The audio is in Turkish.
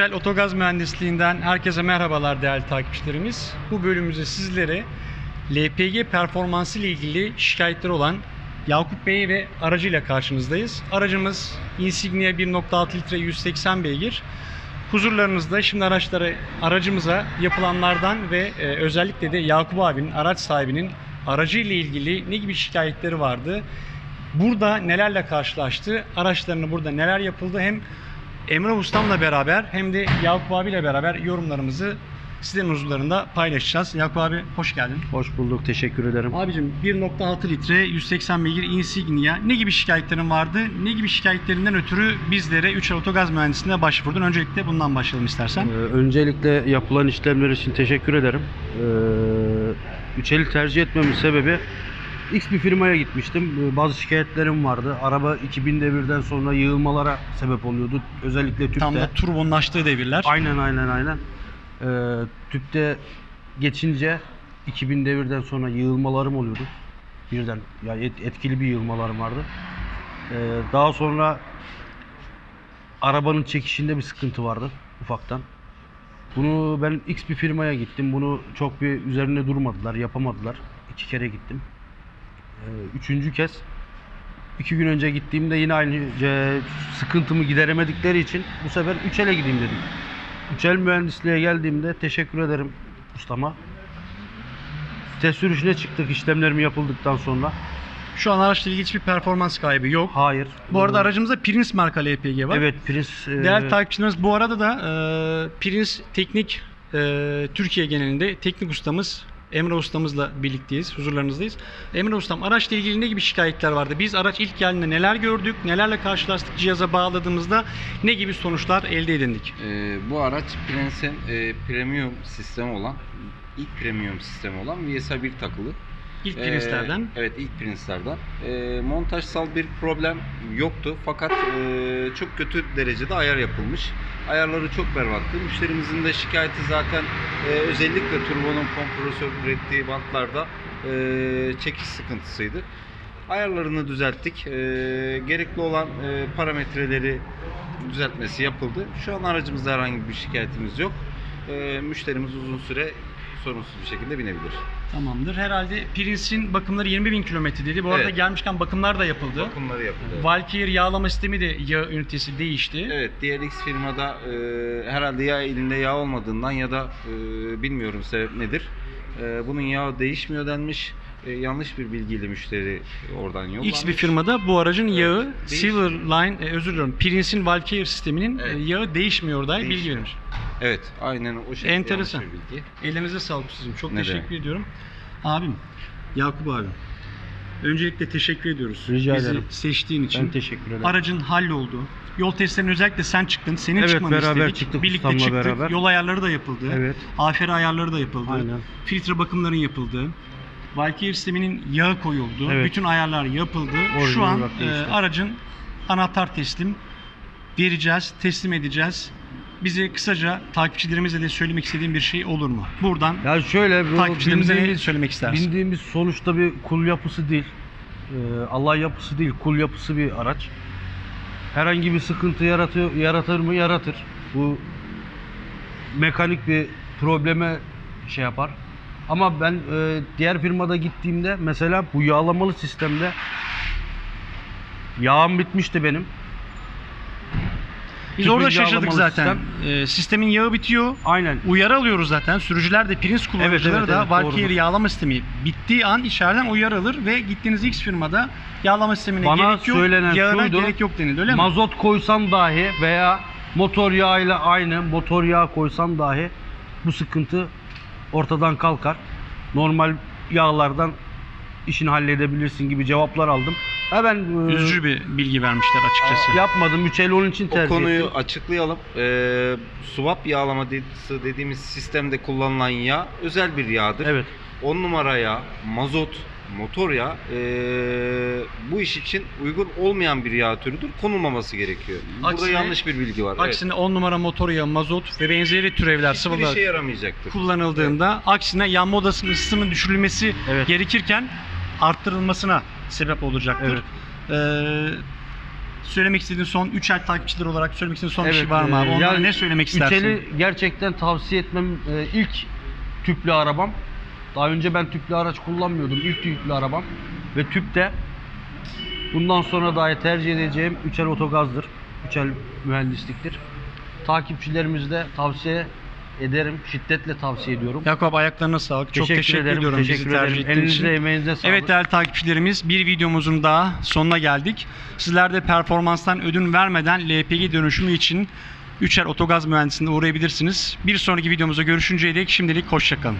Güzel Otogaz Mühendisliğinden herkese merhabalar değerli takipçilerimiz. Bu bölümümüzde sizlere LPG performansı ile ilgili şikayetleri olan Yakup Bey ve aracıyla karşınızdayız. Aracımız Insignia 1.6 litre 180 beygir. Huzurlarınızda şimdi araçları aracımıza yapılanlardan ve e, özellikle de Yakup abinin araç sahibinin aracı ile ilgili ne gibi şikayetleri vardı? Burada nelerle karşılaştı? Araçlarını burada neler yapıldı? Hem Emre Ustam'la beraber hem de Yakup abiyle beraber yorumlarımızı sizlerin huzurlarında paylaşacağız. Yakup abi hoş geldin. Hoş bulduk, teşekkür ederim. Abicim 1.6 litre 180 beygir Insignia ne gibi şikayetlerin vardı? Ne gibi şikayetlerinden ötürü bizlere 3 Otogaz Mühendisliğine başvurdun? Öncelikle bundan başlayalım istersen. Ee, öncelikle yapılan işlemler için teşekkür ederim. Ee, Üçeli tercih etmemin sebebi X bir firmaya gitmiştim. Ee, Bazı şikayetlerim vardı. Araba 2000 devirden sonra yığılmalara sebep oluyordu. Özellikle tüpte. Tam da turbonun açtığı devirler. Aynen aynen aynen. Ee, tüpte geçince 2000 devirden sonra yığılmalarım oluyordu. Birden yani et- etkili bir yığılmalarım vardı. Ee, daha sonra arabanın çekişinde bir sıkıntı vardı ufaktan. Bunu ben X bir firmaya gittim. Bunu çok bir üzerine durmadılar, yapamadılar. İki kere gittim. Ee, üçüncü kez iki gün önce gittiğimde yine aynı e, sıkıntımı gideremedikleri için bu sefer Üçel'e gideyim dedim. Üçel mühendisliğe geldiğimde teşekkür ederim ustama. Test sürüşüne çıktık işlemlerim yapıldıktan sonra. Şu an araçla ilgili hiçbir performans kaybı yok. Hayır. Bu arada aracımızda Prince marka LPG var. Evet Prince e, Değerli takipçilerimiz bu arada da e, Prince Teknik e, Türkiye genelinde teknik ustamız Emre ustamızla birlikteyiz, huzurlarınızdayız. Emre ustam araçla ilgili ne gibi şikayetler vardı? Biz araç ilk geldiğinde neler gördük, nelerle karşılaştık, cihaza bağladığımızda ne gibi sonuçlar elde edindik? Ee, bu araç Prince'in e, premium sistemi olan ilk premium sistemi olan VSA 1 takılı. İlk Ee, Prince'lerden. evet ilk Prince'lerden. Ee, montajsal bir problem yoktu fakat e, çok kötü derecede ayar yapılmış. Ayarları çok berbattı. Müşterimizin de şikayeti zaten e, özellikle turbonun kompresör ürettiği bantlarda e, çekiş sıkıntısıydı. Ayarlarını düzelttik. E, gerekli olan e, parametreleri düzeltmesi yapıldı. Şu an aracımızda herhangi bir şikayetimiz yok. E, müşterimiz uzun süre sorunsuz bir şekilde binebilir. Tamamdır. Herhalde Prince'in bakımları 20 bin kilometre dedi. Bu arada Evet. gelmişken bakımlar da yapıldı. Bakımları yapıldı. Valkyrie yağlama sistemi de yağ ünitesi değişti. Evet, diğer X firmada e, herhalde ya elinde yağ olmadığından ya da e, bilmiyorum sebep nedir. E, bunun yağı değişmiyor denmiş. E, yanlış bir bilgiyle müşteri oradan yollanmış. X bir firmada bu aracın yağı Değiş- Silverline e, özür diliyorum Prince'in Valkyrie sisteminin e, Evet. yağı değişmiyor dair bilgi Değişmiyor. vermiş. Evet, aynen o şekilde Enteresan. yanlış bir bilgi. Ellerinize sağlık sizin. Çok Ne teşekkür demek. ediyorum. Abim, Yakup abim. Öncelikle teşekkür ediyoruz. Rica Bizi ederim. seçtiğin için. ben teşekkür ederim. Aracın halloldu. Yol testlerine özellikle sen çıktın. Senin Evet, çıkmanı beraber istedik. çıktık Birlikte ustamla çıktık. beraber. Yol ayarları da yapıldı. Evet. AFR ayarları da yapıldı. Aynen. Filtre bakımların yapıldı. Valkyrie sisteminin yağı koyuldu. Evet. Bütün ayarlar yapıldı. Şu Orijinal an olarak e, değişti. aracın anahtar teslim vereceğiz, teslim edeceğiz. Bize kısaca takipçilerimize de söylemek istediğim bir şey olur mu? Buradan Ya şöyle bu takipçilerimize ne bindiğimiz, söylemek istersin? bindiğimiz sonuçta bir kul yapısı değil. Ee, Allah yapısı değil, kul yapısı bir araç. Herhangi bir sıkıntı yaratıyor, yaratır mı? Yaratır. Bu mekanik bir probleme şey yapar. Ama ben e, diğer firmada gittiğimde mesela bu yağlamalı sistemde yağım bitmişti benim. Biz orada şaşırdık zaten. E, sistemin yağı bitiyor. Aynen. Uyarı alıyoruz zaten. Sürücüler de Prince kullanıcıları evet, da evet, Valkyrie doğrudur. yağlama sistemi bittiği an içeriden uyarı alır ve gittiğiniz X firmada yağlama sistemine Bana gerek yok, söylenen yağına şuydu, gerek yok denildi öyle mi? Mazot koysam dahi veya motor yağıyla aynı motor yağı koysam dahi bu sıkıntı ortadan kalkar. Normal yağlardan işini halledebilirsin gibi cevaplar aldım. Ha ben e, Üzücü bir bilgi vermişler açıkçası. yapmadım. 3 el onun için O tercih konuyu ettim. açıklayalım. Ee, swap yağlaması dediğimiz sistemde kullanılan yağ özel bir yağdır. Evet. 10 numara yağ, mazot, motor yağı ee, bu iş için uygun olmayan bir yağ türüdür. Konulmaması gerekiyor. Burada Aksine- yanlış bir bilgi var. Aksine 10 numara motor yağı, mazot ve benzeri türevler, evet. Hiçbir sıvılar işe yaramayacaktır. kullanıldığında aksine yanma odasının ısısının düşürülmesi Evet. gerekirken arttırılmasına sebep olacaktır. Evet. Ee, söylemek istediğin son 3 ay takipçileri olarak söylemek istediğin son bir Evet, şey var mı abi? e, Onlara yani ne söylemek istersin? Üçeli gerçekten tavsiye etmem e, ilk tüplü arabam. Daha önce ben tüplü araç kullanmıyordum. İlk tüplü arabam ve tüpte bundan sonra dahi tercih edeceğim üçel otogazdır. Üçel mühendisliktir. Takipçilerimize de tavsiye ederim. Şiddetle tavsiye ediyorum. Yakup ayaklarına sağlık. Çok teşekkür, ederim. ediyorum Teşekkür bizi tercih ederim. ettiğin için. Elinize emeğinize sağlık. Evet değerli takipçilerimiz bir videomuzun daha sonuna geldik. Sizler de performanstan ödün vermeden LPG dönüşümü için Üçer Otogaz Mühendisliğine uğrayabilirsiniz. Bir sonraki videomuzda görüşünceye dek şimdilik hoşçakalın.